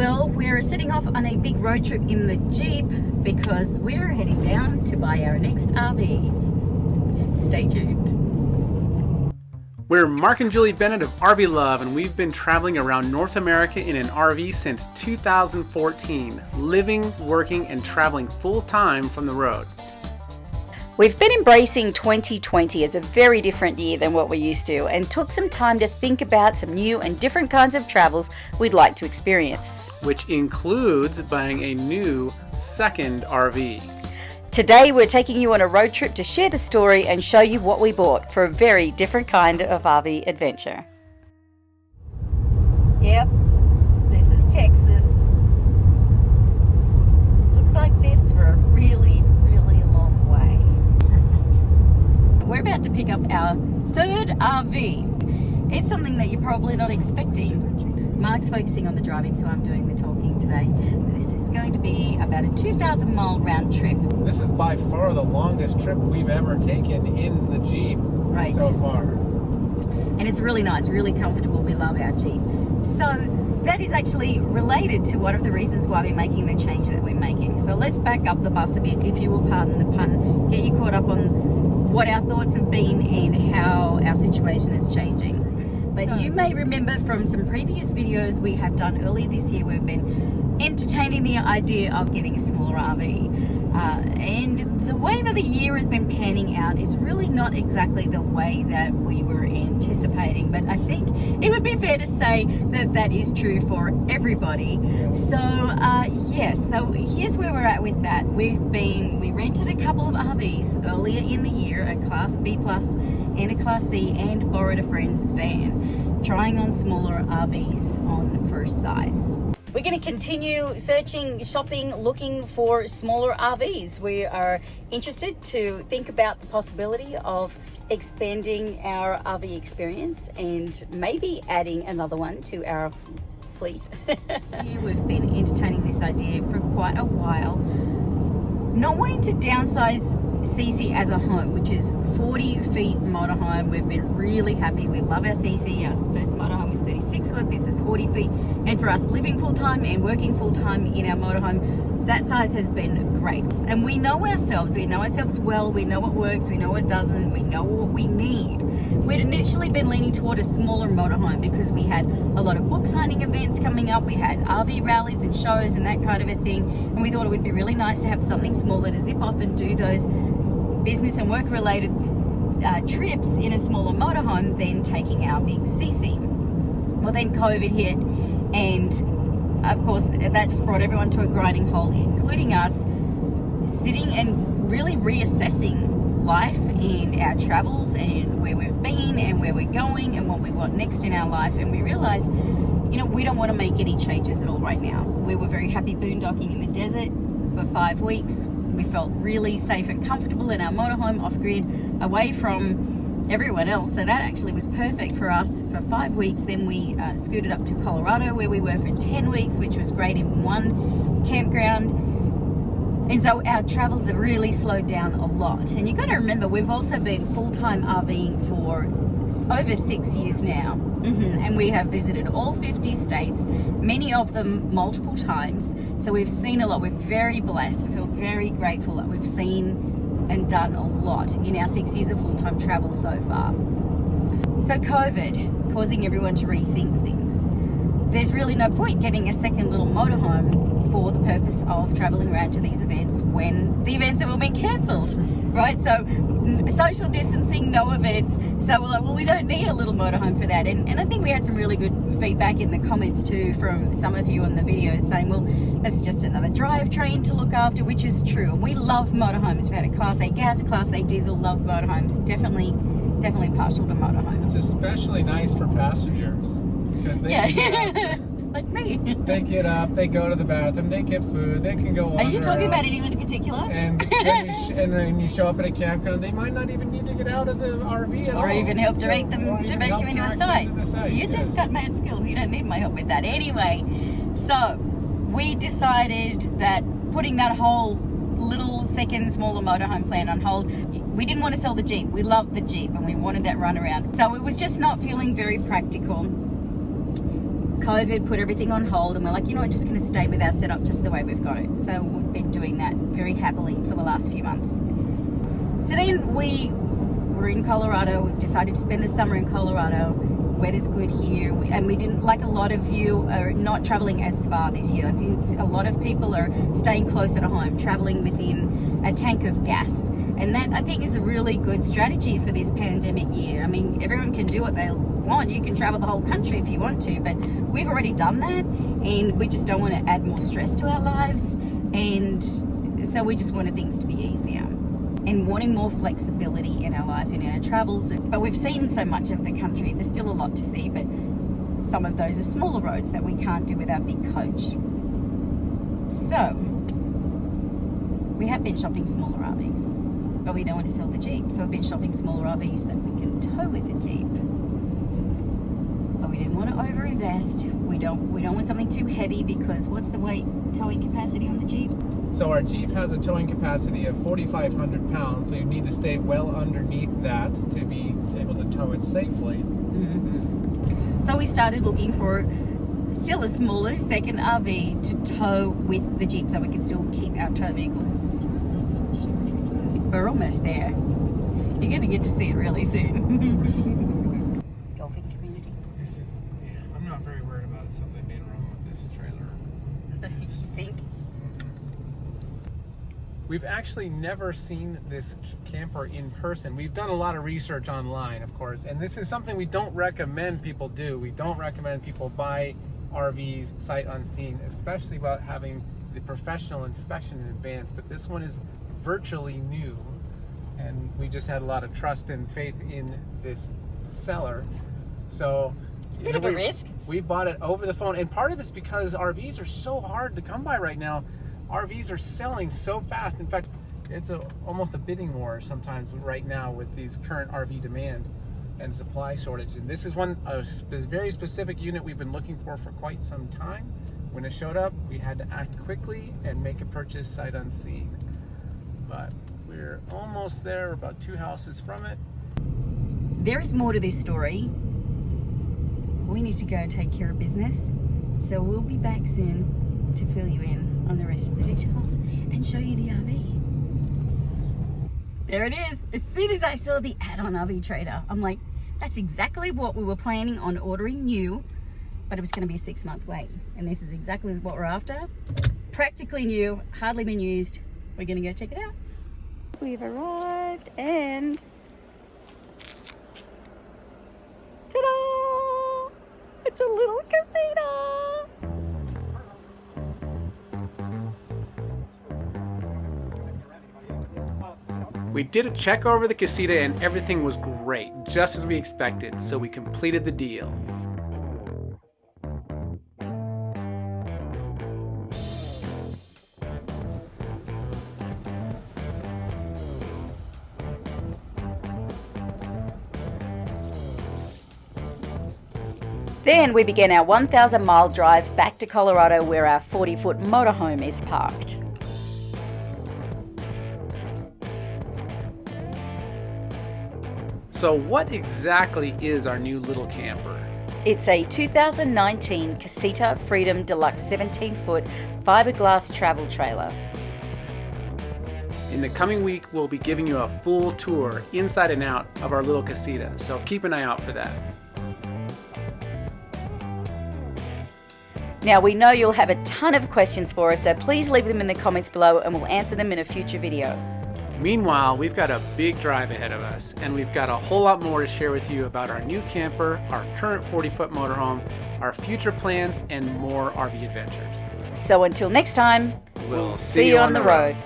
Well, we're setting off on a big road trip in the Jeep because we're heading down to buy our next RV. Stay tuned. We're Mark and Julie Bennett of RV Love, and we've been traveling around North America in an RV since 2014, living, working, and traveling full time from the road. We've been embracing 2020 as a very different year than what we're used to and took some time to think about some new and different kinds of travels we'd like to experience. Which includes buying a new second RV. Today we're taking you on a road trip to share the story and show you what we bought for a very different kind of RV adventure. Yep, this is Texas. Looks like this for a really, really long way. We're about to pick up our third RV. It's something that you're probably not expecting. Mark's focusing on the driving, so I'm doing the talking today. This is going to be about a 2,000 mile round trip. This is by far the longest trip we've ever taken in the Jeep right. so far. And it's really nice, really comfortable. We love our Jeep. So that is actually related to one of the reasons why we're making the change that we're making. So let's back up the bus a bit, if you will pardon the pun, get you caught up on what our thoughts have been and how our situation is changing. But so, you may remember from some previous videos we have done earlier this year, we've been entertaining the idea of getting a smaller RV. Uh, and the way that the year has been panning out is really not exactly the way that we were anticipating. But I think it would be fair to say that that is true for everybody. So uh, yes, so here's where we're at with that. We've been, we rented a couple of RVs earlier in the year, a Class B Plus and a Class C, and borrowed a friend's van, trying on smaller RVs on first size. We're going to continue searching, shopping, looking for smaller RVs. We are interested to think about the possibility of expanding our RV experience and maybe adding another one to our fleet. We've been entertaining this idea for quite a while. Not wanting to downsize CC as a home, which is 40 feet motorhome. We've been really happy. We love our CC. Our first motorhome was 36 foot. This is 40 feet. And for us living full time and working full time in our motorhome, that size has been great. And we know ourselves. We know ourselves well. We know what works. We know what doesn't. We know what we need. We'd initially been leaning toward a smaller motorhome because we had a lot of book signing events coming up. We had RV rallies and shows and that kind of a thing. And we thought it would be really nice to have something smaller to zip off and do those business and work related uh, trips in a smaller motorhome than taking our big CC. Well, then COVID hit, and of course, that just brought everyone to a grinding halt, including us, sitting and really reassessing life and our travels and where we've been and where we're going and what we want next in our life. And we realized, you know, we don't want to make any changes at all right now. We were very happy boondocking in the desert for five weeks we felt really safe and comfortable in our motorhome off grid away from everyone else. So that actually was perfect for us for five weeks. Then we uh, scooted up to Colorado where we were for 10 weeks which was great in one campground and so our travels have really slowed down a lot and you've got to remember we've also been full-time RVing for over six years now Mm -hmm. And we have visited all 50 states, many of them multiple times. So we've seen a lot. We're very blessed. I feel very grateful that we've seen and done a lot in our six years of full-time travel so far. So COVID, causing everyone to rethink things. There's really no point getting a second little motorhome for the purpose of traveling around to these events when the events have all been cancelled, right? So social distancing, no events. So we're like, well, we don't need a little motorhome for that. And, and I think we had some really good feedback in the comments too from some of you on the videos saying, well, that's just another drivetrain to look after, which is true. And we love motorhomes. We've had a Class A gas, Class A diesel, love motorhomes. Definitely, definitely partial to motorhomes. It's especially nice for passengers because they yeah. like me. they get up, they go to the bathroom, they get food, they can go. Are you talking about anyone in particular? And then you and when you show up at a campground, they might not even need to get out of the RV at or all. even help direct them direct you into a site. site. You yes. just got mad skills. You don't need my help with that anyway. So we decided that putting that whole little second smaller motorhome plan on hold we didn't want to sell the jeep we loved the jeep and we wanted that run around so it was just not feeling very practical COVID put everything on hold, and we're like, you know what, just going to stay with our setup just the way we've got it. So we've been doing that very happily for the last few months. So then we were in Colorado, we decided to spend the summer in Colorado. Weather's good here, and we didn't like a lot of you are not traveling as far this year. I think a lot of people are staying closer to home, traveling within a tank of gas, and that I think is a really good strategy for this pandemic year. I mean, everyone can do what they want. You can travel the whole country if you want to, but we've already done that, and we just don't want to add more stress to our lives, and so we just wanted things to be easier and wanting more flexibility in our life and in our travels. But we've seen so much of the country, there's still a lot to see, but some of those are smaller roads that we can't do with our big coach. So, we have been shopping smaller RVs, but we don't want to sell the Jeep. So, we've been shopping smaller RVs that we can tow with the Jeep. We didn't want to overinvest. We don't we don't want something too heavy because what's the weight towing capacity on the Jeep? So our Jeep has a towing capacity of 4,500 pounds, so you need to stay well underneath that to be able to tow it safely. Mm-hmm. So we started looking for still a smaller second RV to tow with the Jeep so we can still keep our tow vehicle. We're almost there. You're going to get to see it really soon. Golfing community. This is, yeah, I'm not very worried about something being wrong with this trailer. you think? We've actually never seen this camper in person. We've done a lot of research online, of course, and this is something we don't recommend people do. We don't recommend people buy RVs sight unseen, especially about having the professional inspection in advance. But this one is virtually new, and we just had a lot of trust and faith in this seller. So It's a you bit know, of a we- risk. we bought it over the phone, and part of it's because RVs are so hard to come by right now. RVs are selling so fast. In fact, it's a, almost a bidding war sometimes right now with these current RV demand and supply shortage. And this is one a spe- very specific unit we've been looking for for quite some time. When it showed up, we had to act quickly and make a purchase sight unseen. But we're almost there. We're about two houses from it. There is more to this story. We need to go take care of business. So we'll be back soon to fill you in on the rest of the details and show you the RV. There it is. As soon as I saw the ad on RV Trader, I'm like, that's exactly what we were planning on ordering new, but it was going to be a six month wait. And this is exactly what we're after. Practically new, hardly been used. We're going to go check it out. We've arrived and Ta-da! It's a little casita. We did a check over the casita and everything was great, just as we expected, so we completed the deal. Then we began our 1,000 mile drive back to Colorado where our 40 foot motorhome is parked. So, what exactly is our new little camper? It's a 2019 Casita Freedom Deluxe 17 foot fiberglass travel trailer. In the coming week, we'll be giving you a full tour inside and out of our little casita, so keep an eye out for that. Now we know you'll have a ton of questions for us, so please leave them in the comments below and we'll answer them in a future video. Meanwhile, we've got a big drive ahead of us, and we've got a whole lot more to share with you about our new camper, our current 40 foot motorhome, our future plans, and more RV adventures. So until next time, We'll see you on the road.